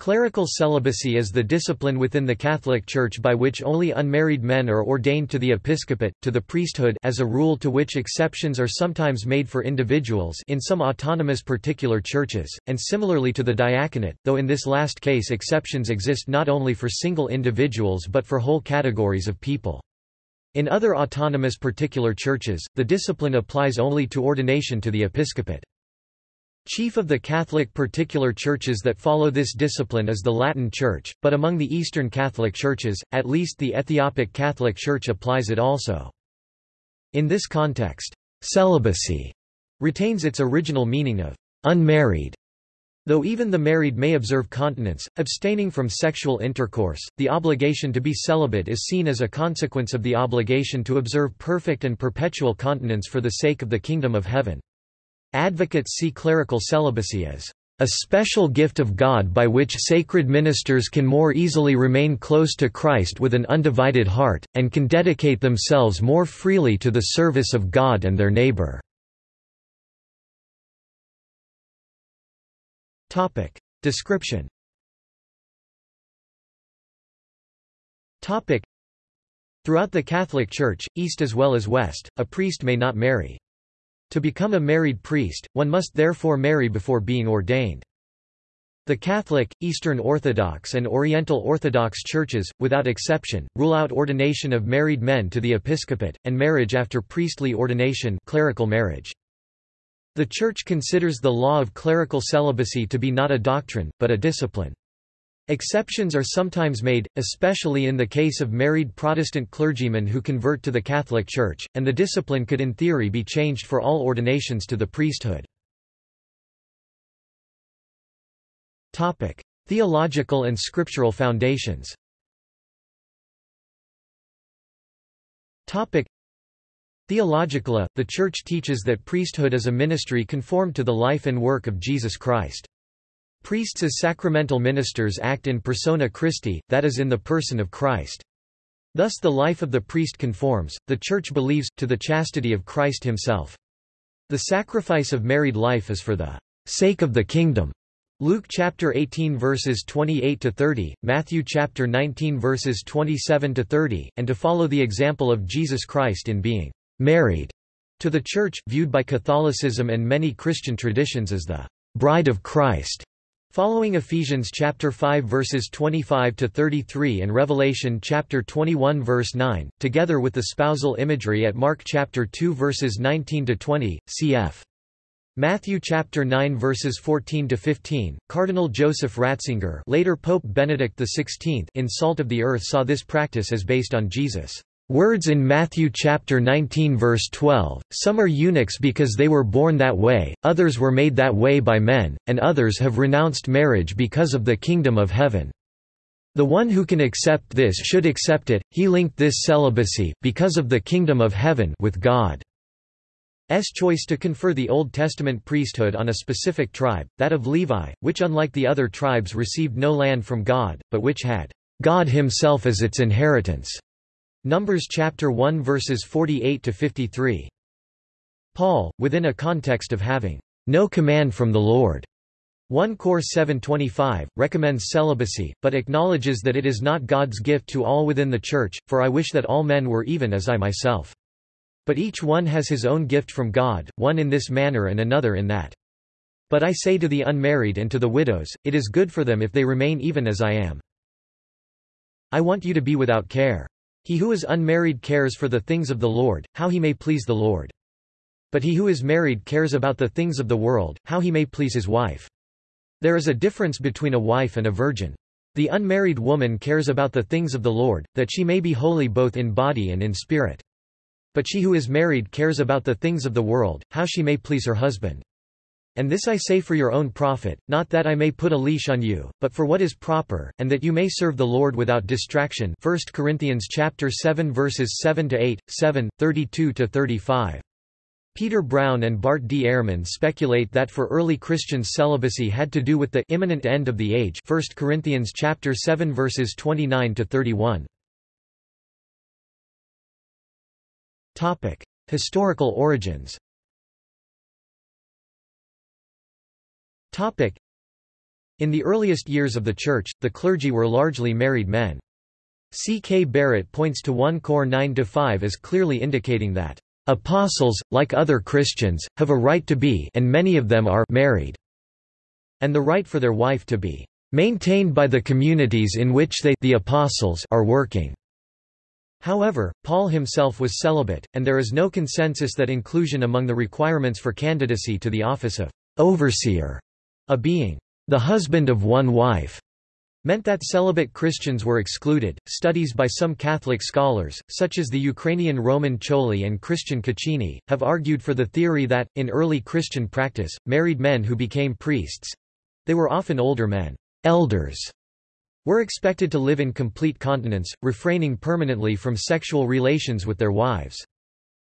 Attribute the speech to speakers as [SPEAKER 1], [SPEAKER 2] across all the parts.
[SPEAKER 1] Clerical celibacy is the discipline within the Catholic Church by which only unmarried men are ordained to the episcopate, to the priesthood as a rule to which exceptions are sometimes made for individuals in some autonomous particular churches, and similarly to the diaconate, though in this last case exceptions exist not only for single individuals but for whole categories of people. In other autonomous particular churches, the discipline applies only to ordination to the episcopate. Chief of the Catholic particular churches that follow this discipline is the Latin Church, but among the Eastern Catholic churches, at least the Ethiopic Catholic Church applies it also. In this context, celibacy retains its original meaning of unmarried. Though even the married may observe continence, abstaining from sexual intercourse, the obligation to be celibate is seen as a consequence of the obligation to observe perfect and perpetual continence for the sake of the kingdom of heaven. Advocates see clerical celibacy as a special gift of God by which sacred ministers can more easily remain close to Christ with an undivided heart, and can dedicate themselves more freely to the service of God and their neighbor. Description Throughout the Catholic Church, East as well as West, a priest may not marry. To become a married priest, one must therefore marry before being ordained. The Catholic, Eastern Orthodox and Oriental Orthodox churches, without exception, rule out ordination of married men to the episcopate, and marriage after priestly ordination clerical marriage. The Church considers the law of clerical celibacy to be not a doctrine, but a discipline. Exceptions are sometimes made, especially in the case of married Protestant clergymen who convert to the Catholic Church, and the discipline could in theory be changed for all ordinations to the priesthood. Theological and scriptural foundations Theologically, the Church teaches that priesthood is a ministry conformed to the life and work of Jesus Christ. Priests as sacramental ministers act in persona Christi, that is in the person of Christ. Thus the life of the priest conforms, the Church believes, to the chastity of Christ himself. The sacrifice of married life is for the sake of the kingdom. Luke chapter 18 verses 28 to 30, Matthew chapter 19 verses 27 to 30, and to follow the example of Jesus Christ in being married to the church, viewed by Catholicism and many Christian traditions as the bride of Christ. Following Ephesians chapter 5 verses 25 to 33 and Revelation chapter 21 verse 9, together with the spousal imagery at Mark chapter 2 verses 19 to 20, cf. Matthew chapter 9 verses 14 to 15. Cardinal Joseph Ratzinger, later Pope Benedict XVI, in Salt of the Earth saw this practice as based on Jesus' Words in Matthew chapter 19 verse 12, some are eunuchs because they were born that way, others were made that way by men, and others have renounced marriage because of the kingdom of heaven. The one who can accept this should accept it. He linked this celibacy, because of the kingdom of heaven, with God's choice to confer the Old Testament priesthood on a specific tribe, that of Levi, which unlike the other tribes received no land from God, but which had God himself as its inheritance. Numbers chapter 1 verses 48 to 53. Paul, within a context of having no command from the Lord, 1 Cor 7.25, recommends celibacy, but acknowledges that it is not God's gift to all within the Church, for I wish that all men were even as I myself. But each one has his own gift from God, one in this manner and another in that. But I say to the unmarried and to the widows, it is good for them if they remain even as I am. I want you to be without care. He who is unmarried cares for the things of the Lord, how he may please the Lord. But he who is married cares about the things of the world, how he may please his wife. There is a difference between a wife and a virgin. The unmarried woman cares about the things of the Lord, that she may be holy both in body and in spirit. But she who is married cares about the things of the world, how she may please her husband. And this I say for your own profit, not that I may put a leash on you, but for what is proper, and that you may serve the Lord without distraction 1 Corinthians chapter 7 verses 7 to 8, 7, 32 to 35. Peter Brown and Bart D. Ehrman speculate that for early Christians celibacy had to do with the imminent end of the age 1 Corinthians chapter 7 verses 29 to 31. Topic: Historical origins. In the earliest years of the Church, the clergy were largely married men. C. K. Barrett points to 1 Cor 9-5 as clearly indicating that, "...apostles, like other Christians, have a right to be and many of them are married," and the right for their wife to be "...maintained by the communities in which they the apostles are working." However, Paul himself was celibate, and there is no consensus that inclusion among the requirements for candidacy to the office of overseer, a being the husband of one wife, meant that celibate Christians were excluded. Studies by some Catholic scholars, such as the Ukrainian Roman Choli and Christian Cochini, have argued for the theory that, in early Christian practice, married men who became priests they were often older men, elders, were expected to live in complete continence, refraining permanently from sexual relations with their wives.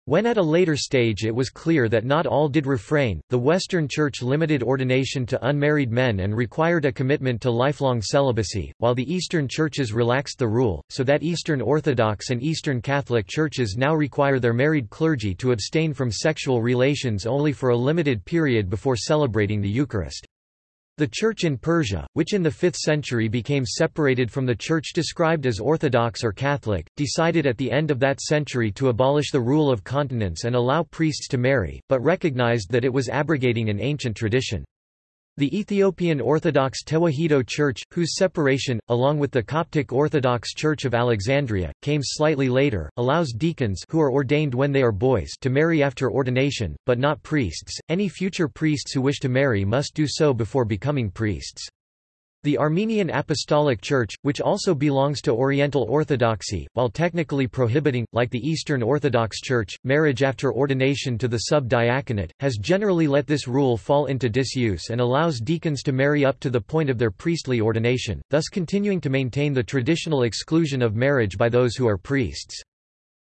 [SPEAKER 1] When at a later stage it was clear that not all did refrain, the Western Church limited ordination to unmarried men and required a commitment to lifelong celibacy, while the Eastern churches relaxed the rule, so that Eastern Orthodox and Eastern Catholic churches now require their married clergy to abstain from sexual relations only for a limited period before celebrating the Eucharist. The Church in Persia, which in the 5th century became separated from the Church described as Orthodox or Catholic, decided at the end of that century to abolish the rule of continence and allow priests to marry, but recognized that it was abrogating an ancient tradition. The Ethiopian Orthodox Tewahedo Church, whose separation, along with the Coptic Orthodox Church of Alexandria, came slightly later, allows deacons who are ordained when they are boys to marry after ordination, but not priests. Any future priests who wish to marry must do so before becoming priests. The Armenian Apostolic Church, which also belongs to Oriental Orthodoxy, while technically prohibiting, like the Eastern Orthodox Church, marriage after ordination to the sub-diaconate, has generally let this rule fall into disuse and allows deacons to marry up to the point of their priestly ordination, thus continuing to maintain the traditional exclusion of marriage by those who are priests.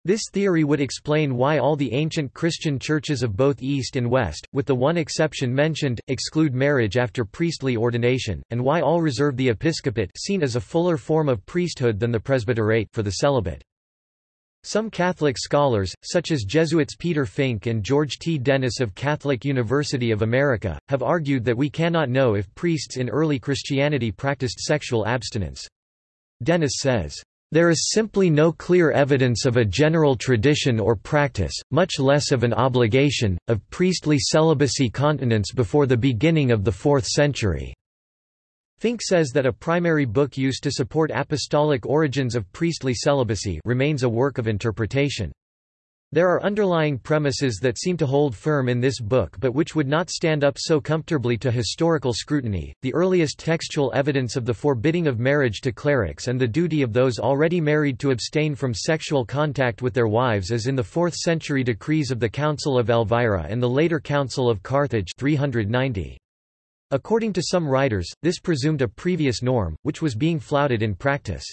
[SPEAKER 1] This theory would explain why all the ancient Christian churches of both East and West, with the one exception mentioned, exclude marriage after priestly ordination, and why all reserve the episcopate seen as a fuller form of priesthood than the presbyterate for the celibate. Some Catholic scholars, such as Jesuits Peter Fink and George T. Dennis of Catholic University of America, have argued that we cannot know if priests in early Christianity practiced sexual abstinence. Dennis says, there is simply no clear evidence of a general tradition or practice, much less of an obligation, of priestly celibacy continence before the beginning of the 4th century. Fink says that a primary book used to support apostolic origins of priestly celibacy remains a work of interpretation. There are underlying premises that seem to hold firm in this book but which would not stand up so comfortably to historical scrutiny. The earliest textual evidence of the forbidding of marriage to clerics and the duty of those already married to abstain from sexual contact with their wives is in the 4th century decrees of the Council of Elvira and the later Council of Carthage 390. According to some writers, this presumed a previous norm, which was being flouted in practice.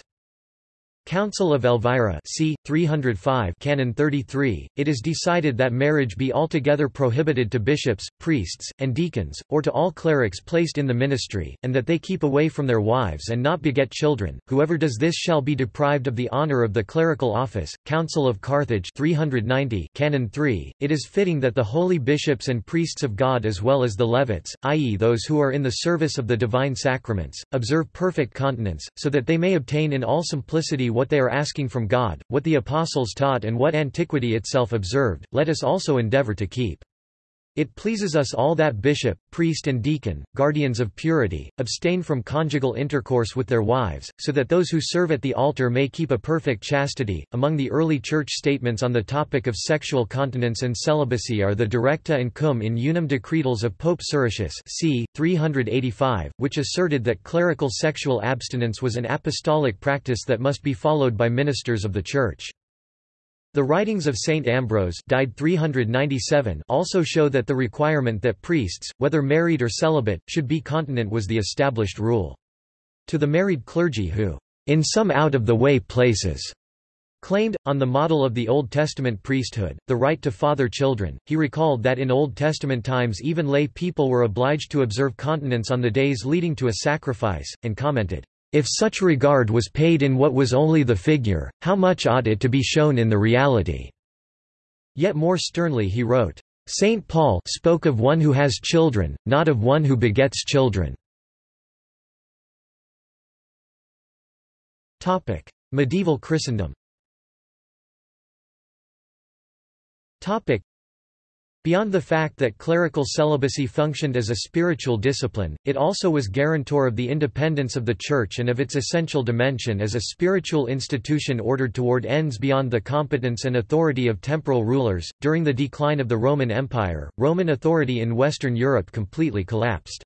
[SPEAKER 1] Council of Elvira c. 305 Canon 33, it is decided that marriage be altogether prohibited to bishops, priests, and deacons, or to all clerics placed in the ministry, and that they keep away from their wives and not beget children. Whoever does this shall be deprived of the honor of the clerical office. Council of Carthage 390 Canon 3, it is fitting that the holy bishops and priests of God as well as the Levites, i.e. those who are in the service of the divine sacraments, observe perfect continence, so that they may obtain in all simplicity what they are asking from God, what the Apostles taught and what antiquity itself observed, let us also endeavor to keep. It pleases us all that bishop, priest and deacon, guardians of purity, abstain from conjugal intercourse with their wives, so that those who serve at the altar may keep a perfect chastity. Among the early church statements on the topic of sexual continence and celibacy are the Directa and Cum in Unum Decretals of Pope Siricius c. 385, which asserted that clerical sexual abstinence was an apostolic practice that must be followed by ministers of the Church. The writings of Saint Ambrose died 397 also show that the requirement that priests, whether married or celibate, should be continent was the established rule. To the married clergy who, in some out-of-the-way places, claimed, on the model of the Old Testament priesthood, the right to father children, he recalled that in Old Testament times even lay people were obliged to observe continence on the days leading to a sacrifice, and commented, if such regard was paid in what was only the figure, how much ought it to be shown in the reality?" Yet more sternly he wrote, "Saint Paul spoke of one who has children, not of one who begets children." Medieval Christendom Beyond the fact that clerical celibacy functioned as a spiritual discipline, it also was guarantor of the independence of the Church and of its essential dimension as a spiritual institution ordered toward ends beyond the competence and authority of temporal rulers. During the decline of the Roman Empire, Roman authority in Western Europe completely collapsed.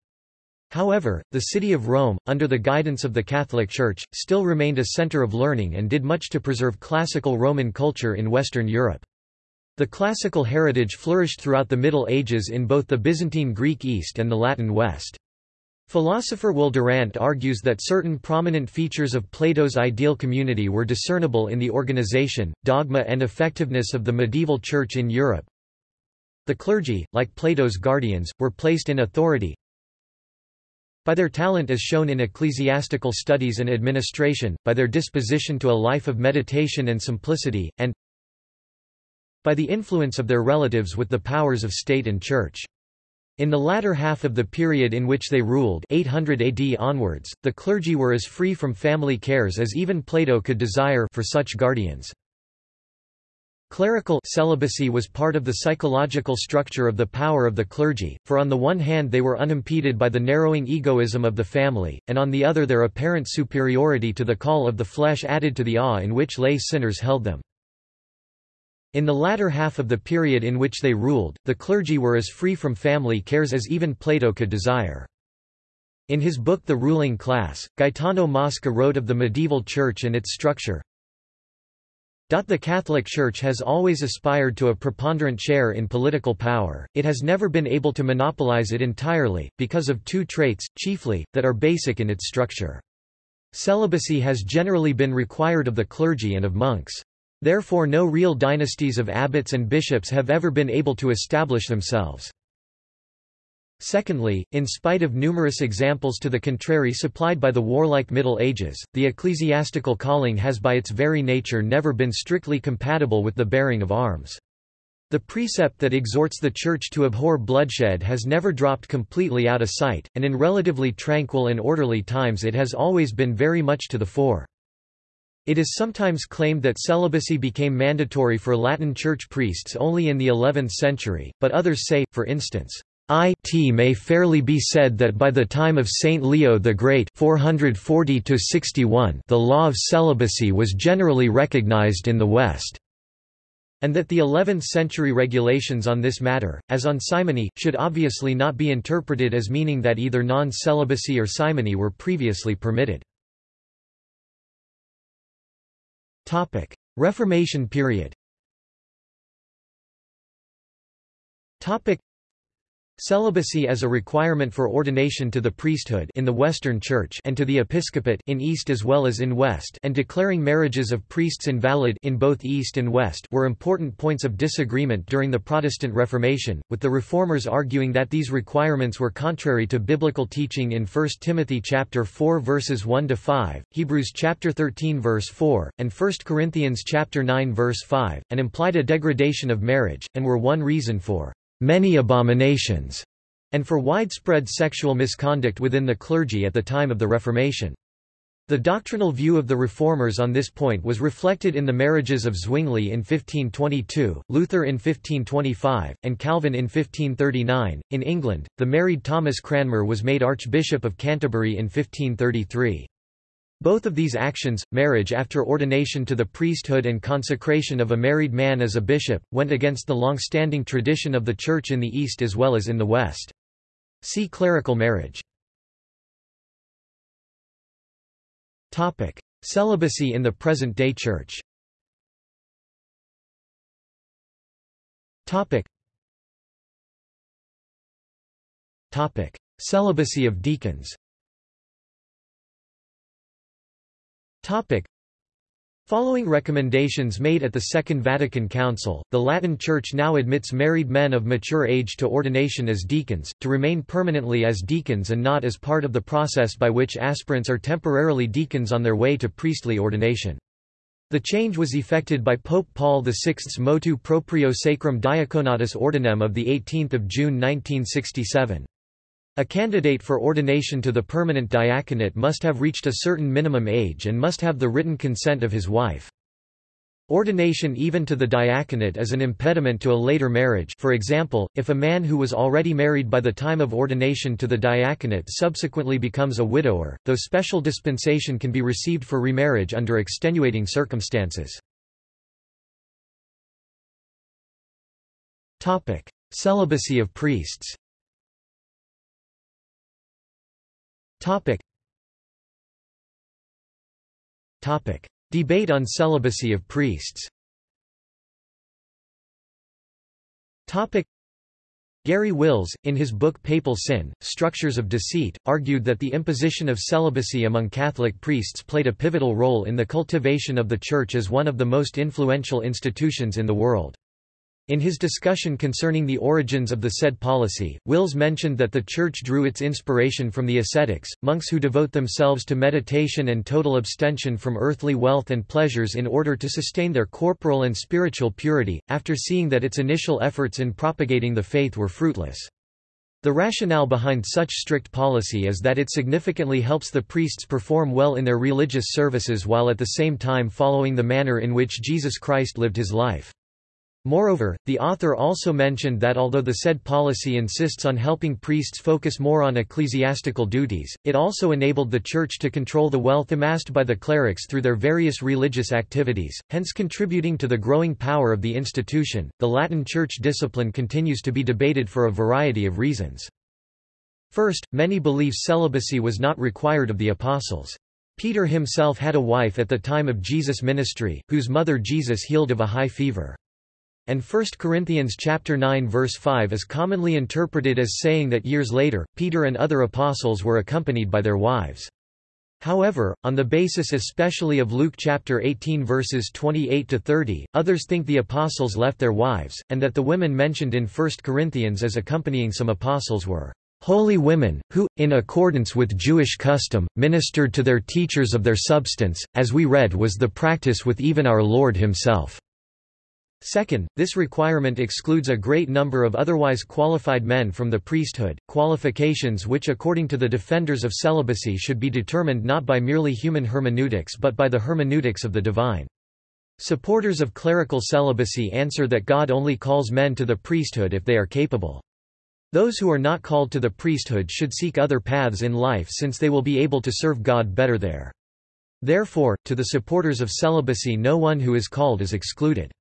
[SPEAKER 1] However, the city of Rome, under the guidance of the Catholic Church, still remained a center of learning and did much to preserve classical Roman culture in Western Europe. The classical heritage flourished throughout the Middle Ages in both the Byzantine Greek East and the Latin West. Philosopher Will Durant argues that certain prominent features of Plato's ideal community were discernible in the organization, dogma and effectiveness of the medieval church in Europe. The clergy, like Plato's guardians, were placed in authority by their talent as shown in ecclesiastical studies and administration, by their disposition to a life of meditation and simplicity, and by the influence of their relatives with the powers of state and church. In the latter half of the period in which they ruled 800 AD onwards, the clergy were as free from family cares as even Plato could desire for such guardians. Clerical celibacy was part of the psychological structure of the power of the clergy, for on the one hand they were unimpeded by the narrowing egoism of the family, and on the other their apparent superiority to the call of the flesh added to the awe in which lay sinners held them. In the latter half of the period in which they ruled, the clergy were as free from family cares as even Plato could desire. In his book The Ruling Class, Gaetano Mosca wrote of the medieval church and its structure, the Catholic Church has always aspired to a preponderant share in political power, it has never been able to monopolize it entirely, because of two traits, chiefly, that are basic in its structure. Celibacy has generally been required of the clergy and of monks. Therefore no real dynasties of abbots and bishops have ever been able to establish themselves. Secondly, in spite of numerous examples to the contrary supplied by the warlike Middle Ages, the ecclesiastical calling has by its very nature never been strictly compatible with the bearing of arms. The precept that exhorts the Church to abhor bloodshed has never dropped completely out of sight, and in relatively tranquil and orderly times it has always been very much to the fore. It is sometimes claimed that celibacy became mandatory for Latin Church priests only in the 11th century, but others say, for instance, it may fairly be said that by the time of Saint Leo the Great 440 the law of celibacy was generally recognized in the West, and that the 11th-century regulations on this matter, as on simony, should obviously not be interpreted as meaning that either non-celibacy or simony were previously permitted. Reformation period Celibacy as a requirement for ordination to the priesthood in the Western Church and to the episcopate in East as well as in West and declaring marriages of priests invalid in both East and West were important points of disagreement during the Protestant Reformation, with the Reformers arguing that these requirements were contrary to biblical teaching in 1 Timothy chapter 4 verses 1 to 5, Hebrews chapter 13 verse 4, and 1 Corinthians chapter 9 verse 5, and implied a degradation of marriage and were one reason for many abominations, and for widespread sexual misconduct within the clergy at the time of the Reformation. The doctrinal view of the Reformers on this point was reflected in the marriages of Zwingli in 1522, Luther in 1525, and Calvin in 1539. In England, the married Thomas Cranmer was made Archbishop of Canterbury in 1533. Both of these actions, marriage after ordination to the priesthood and consecration of a married man as a bishop, went against the long-standing tradition of the Church in the East as well as in the West. See clerical marriage. Celibacy in the present-day Church. Celibacy of deacons Topic. Following recommendations made at the Second Vatican Council, the Latin Church now admits married men of mature age to ordination as deacons, to remain permanently as deacons and not as part of the process by which aspirants are temporarily deacons on their way to priestly ordination. The change was effected by Pope Paul VI's motu proprio Sacrum Diaconatus Ordinem of 18 June 1967. A candidate for ordination to the permanent diaconate must have reached a certain minimum age and must have the written consent of his wife. Ordination even to the diaconate is an impediment to a later marriage for example, if a man who was already married by the time of ordination to the diaconate subsequently becomes a widower, though special dispensation can be received for remarriage under extenuating circumstances. Celibacy of priests Debate on celibacy of priests Topic. Garry Wills, in his book Papal Sin, Structures of Deceit, argued that the imposition of celibacy among Catholic priests played a pivotal role in the cultivation of the Church as one of the most influential institutions in the world. In his discussion concerning the origins of the said policy, Wills mentioned that the Church drew its inspiration from the ascetics, monks who devote themselves to meditation and total abstention from earthly wealth and pleasures in order to sustain their corporal and spiritual purity, after seeing that its initial efforts in propagating the faith were fruitless. The rationale behind such strict policy is that it significantly helps the priests perform well in their religious services while at the same time following the manner in which Jesus Christ lived his life. Moreover, the author also mentioned that although the said policy insists on helping priests focus more on ecclesiastical duties, it also enabled the Church to control the wealth amassed by the clerics through their various religious activities, hence contributing to the growing power of the institution. The Latin Church discipline continues to be debated for a variety of reasons. First, many believe celibacy was not required of the apostles. Peter himself had a wife at the time of Jesus' ministry, whose mother Jesus healed of a high fever and 1 Corinthians chapter 9 verse 5 is commonly interpreted as saying that years later, Peter and other apostles were accompanied by their wives. However, on the basis especially of Luke chapter 18 verses 28 to 30, others think the apostles left their wives, and that the women mentioned in 1 Corinthians as accompanying some apostles were holy women, who, in accordance with Jewish custom, ministered to their teachers of their substance, as we read was the practice with even our Lord himself. Second, this requirement excludes a great number of otherwise qualified men from the priesthood, qualifications which according to the defenders of celibacy should be determined not by merely human hermeneutics but by the hermeneutics of the divine. Supporters of clerical celibacy answer that God only calls men to the priesthood if they are capable. Those who are not called to the priesthood should seek other paths in life since they will be able to serve God better there. Therefore, to the supporters of celibacy no one who is called is excluded.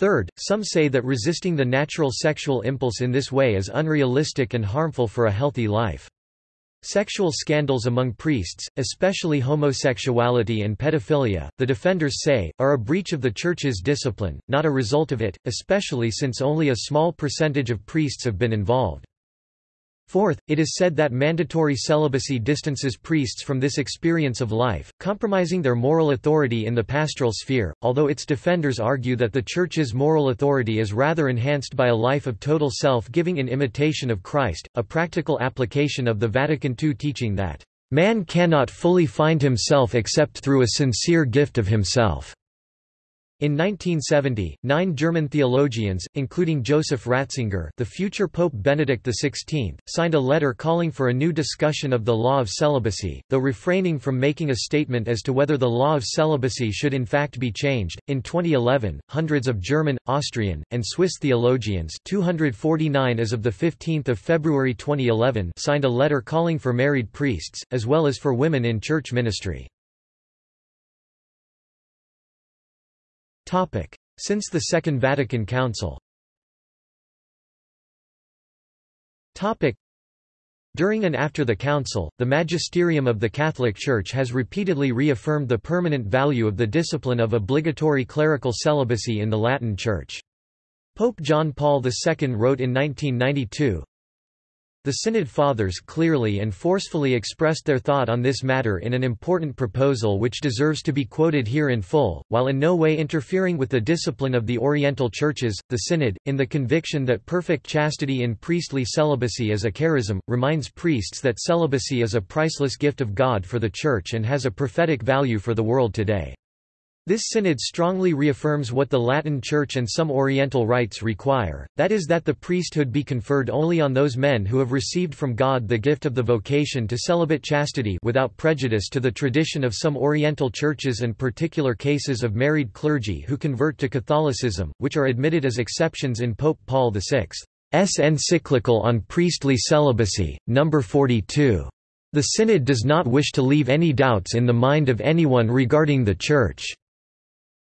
[SPEAKER 1] Third, some say that resisting the natural sexual impulse in this way is unrealistic and harmful for a healthy life. Sexual scandals among priests, especially homosexuality and pedophilia, the defenders say, are a breach of the Church's discipline, not a result of it, especially since only a small percentage of priests have been involved. Fourth, it is said that mandatory celibacy distances priests from this experience of life, compromising their moral authority in the pastoral sphere, although its defenders argue that the Church's moral authority is rather enhanced by a life of total self-giving in imitation of Christ, a practical application of the Vatican II teaching that, "...man cannot fully find himself except through a sincere gift of himself." In 1970, nine German theologians, including Joseph Ratzinger the future Pope Benedict XVI, signed a letter calling for a new discussion of the law of celibacy, though refraining from making a statement as to whether the law of celibacy should in fact be changed. In 2011, hundreds of German, Austrian, and Swiss theologians 249 as of 15 February 2011 signed a letter calling for married priests, as well as for women in church ministry. Since the Second Vatican Council. During and after the Council, the magisterium of the Catholic Church has repeatedly reaffirmed the permanent value of the discipline of obligatory clerical celibacy in the Latin Church. Pope John Paul II wrote in 1992, the Synod Fathers clearly and forcefully expressed their thought on this matter in an important proposal which deserves to be quoted here in full, while in no way interfering with the discipline of the Oriental Churches. The Synod, in the conviction that perfect chastity in priestly celibacy is a charism, reminds priests that celibacy is a priceless gift of God for the Church and has a prophetic value for the world today. This synod strongly reaffirms what the Latin Church and some Oriental rites require, that is that the priesthood be conferred only on those men who have received from God the gift of the vocation to celibate chastity without prejudice to the tradition of some Oriental churches and particular cases of married clergy who convert to Catholicism, which are admitted as exceptions in Pope Paul VI's encyclical on priestly celibacy, No. 42. The Synod does not wish to leave any doubts in the mind of anyone regarding the Church.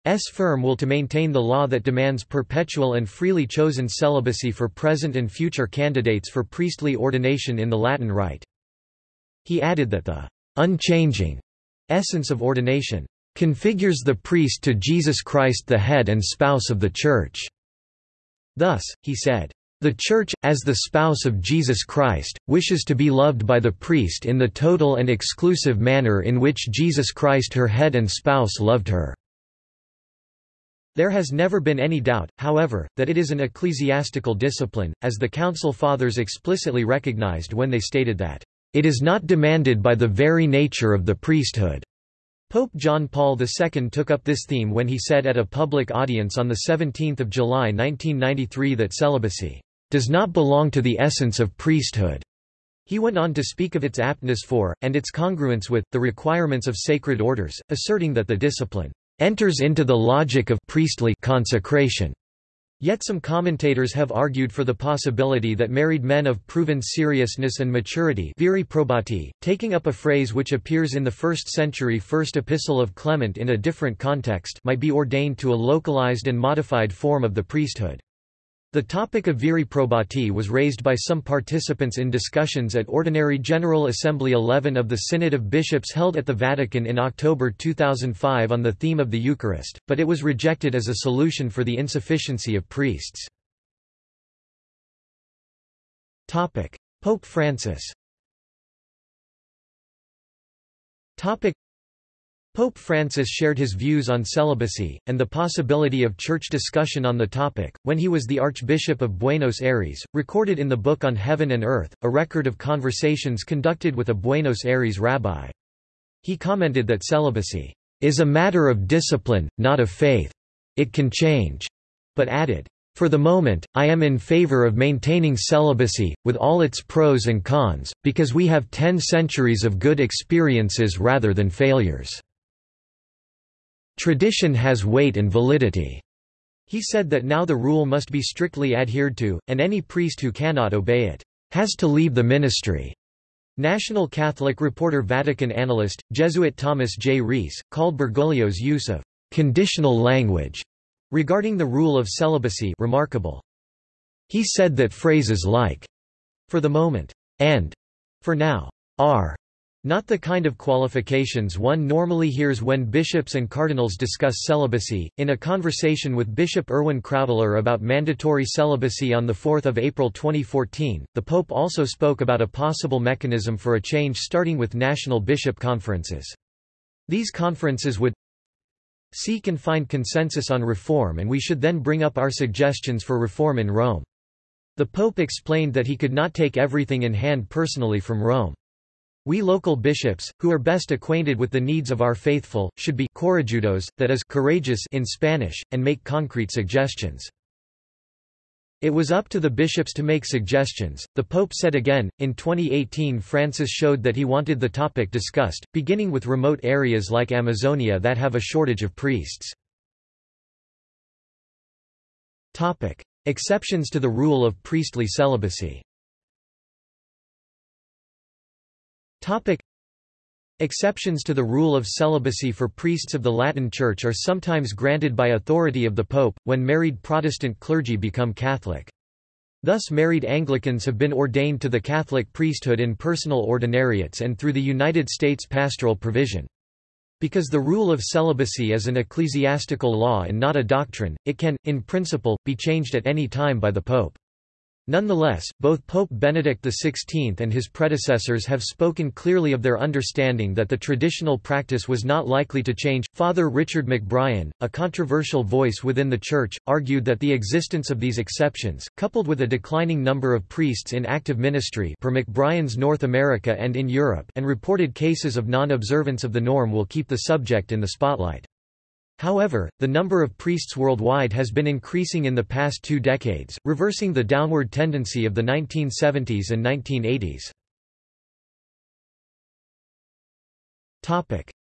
[SPEAKER 1] S firm will to maintain the law that demands perpetual and freely chosen celibacy for present and future candidates for priestly ordination in the Latin Rite. He added that the unchanging essence of ordination configures the priest to Jesus Christ the head and spouse of the Church. Thus, he said, the Church, as the spouse of Jesus Christ, wishes to be loved by the priest in the total and exclusive manner in which Jesus Christ her head and spouse loved her. There has never been any doubt, however, that it is an ecclesiastical discipline, as the Council Fathers explicitly recognized when they stated that, "...it is not demanded by the very nature of the priesthood." Pope John Paul II took up this theme when he said at a public audience on 17 July 1993 that celibacy, "...does not belong to the essence of priesthood." He went on to speak of its aptness for, and its congruence with, the requirements of sacred orders, asserting that the discipline enters into the logic of priestly consecration. Yet some commentators have argued for the possibility that married men of proven seriousness and maturity viri probati, taking up a phrase which appears in the 1st century First Epistle of Clement in a different context might be ordained to a localized and modified form of the priesthood. The topic of viri probati was raised by some participants in discussions at Ordinary General Assembly 11 of the Synod of Bishops held at the Vatican in October 2005 on the theme of the Eucharist, but it was rejected as a solution for the insufficiency of priests. Pope Francis Pope Francis shared his views on celibacy, and the possibility of church discussion on the topic, when he was the Archbishop of Buenos Aires, recorded in the Book on Heaven and Earth, a record of conversations conducted with a Buenos Aires rabbi. He commented that celibacy is a matter of discipline, not of faith. It can change. But added, for the moment, I am in favor of maintaining celibacy, with all its pros and cons, because we have ten centuries of good experiences rather than failures. Tradition has weight and validity. He said that now the rule must be strictly adhered to, and any priest who cannot obey it has to leave the ministry. National Catholic reporter Vatican analyst, Jesuit Thomas J. Reese, called Bergoglio's use of conditional language regarding the rule of celibacy remarkable. He said that phrases like, for the moment, and for now, are not the kind of qualifications one normally hears when bishops and cardinals discuss celibacy. In a conversation with Bishop Erwin Krautler about mandatory celibacy on 4 April 2014, the Pope also spoke about a possible mechanism for a change starting with national bishop conferences. These conferences would seek and find consensus on reform and we should then bring up our suggestions for reform in Rome. The Pope explained that he could not take everything in hand personally from Rome. We local bishops, who are best acquainted with the needs of our faithful, should be corajudos, that is courageous in Spanish, and make concrete suggestions. It was up to the bishops to make suggestions, the Pope said again. In 2018, Francis showed that he wanted the topic discussed, beginning with remote areas like Amazonia that have a shortage of priests. Topic: Exceptions to the rule of priestly celibacy. Topic. Exceptions to the rule of celibacy for priests of the Latin Church are sometimes granted by authority of the Pope, when married Protestant clergy become Catholic. Thus married Anglicans have been ordained to the Catholic priesthood in personal ordinariates and through the United States pastoral provision. Because the rule of celibacy is an ecclesiastical law and not a doctrine, it can, in principle, be changed at any time by the Pope. Nonetheless, both Pope Benedict XVI and his predecessors have spoken clearly of their understanding that the traditional practice was not likely to change. Father Richard McBrien, a controversial voice within the Church, argued that the existence of these exceptions, coupled with a declining number of priests in active ministry per McBrien's North America and in Europe and reported cases of non-observance of the norm will keep the subject in the spotlight. However, the number of priests worldwide has been increasing in the past two decades, reversing the downward tendency of the 1970s and 1980s.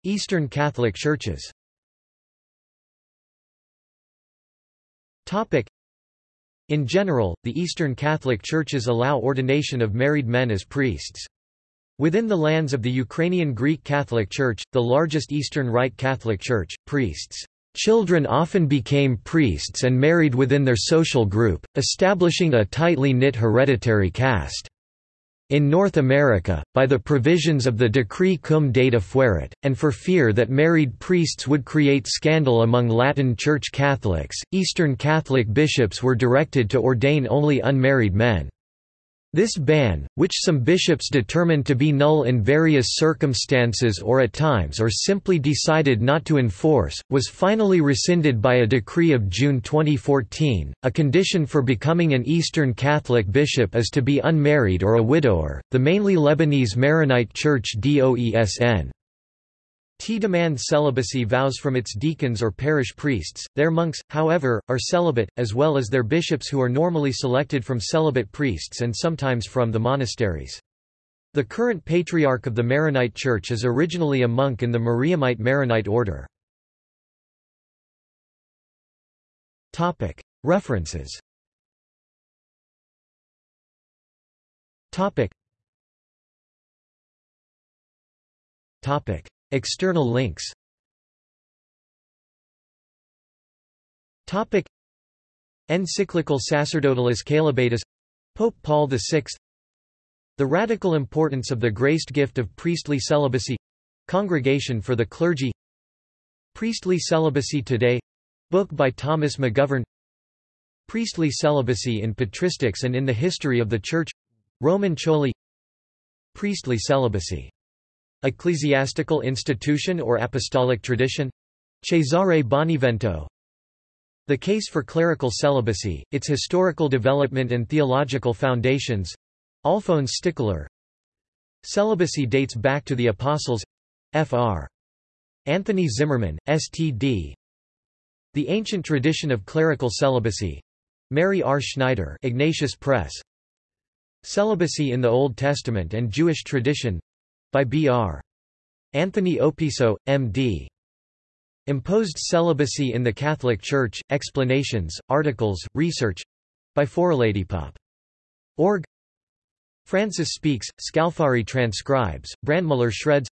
[SPEAKER 1] Eastern Catholic Churches In general, the Eastern Catholic Churches allow ordination of married men as priests. Within the lands of the Ukrainian Greek Catholic Church, the largest Eastern Rite Catholic Church, priests' children often became priests and married within their social group, establishing a tightly knit hereditary caste. In North America, by the provisions of the Decree cum data fuerit, and for fear that married priests would create scandal among Latin Church Catholics, Eastern Catholic bishops were directed to ordain only unmarried men. This ban, which some bishops determined to be null in various circumstances or at times or simply decided not to enforce, was finally rescinded by a decree of June 2014. A condition for becoming an Eastern Catholic bishop is to be unmarried or a widower. The mainly Lebanese Maronite Church DOESN Tiedemann celibacy vows from its deacons or parish priests, their monks, however, are celibate, as well as their bishops who are normally selected from celibate priests and sometimes from the monasteries. The current patriarch of the Maronite Church is originally a monk in the Mariamite Maronite order. References Topic. External links. Topic. Encyclical Sacerdotalis Caelibatus Pope Paul VI The radical importance of the graced gift of priestly celibacy Congregation for the Clergy. Priestly Celibacy Today book by Thomas McGovern. Priestly Celibacy in Patristics and in the History of the Church Roman Choli. Priestly Celibacy Ecclesiastical institution or apostolic tradition? Cesare Bonivento The Case for Clerical Celibacy, Its Historical Development and Theological Foundations Alphonse Stickler Celibacy dates back to the Apostles Fr. Anthony Zimmerman, S.T.D. The Ancient Tradition of Clerical Celibacy Mary R. Schneider Ignatius Press Celibacy in the Old Testament and Jewish Tradition by B.R. Anthony Opiso, M.D. Imposed Celibacy in the Catholic Church, Explanations, Articles, Research by Forladypop. Org Francis Speaks, Scalfari transcribes, Brandmüller shreds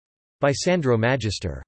[SPEAKER 1] by Sandro Magister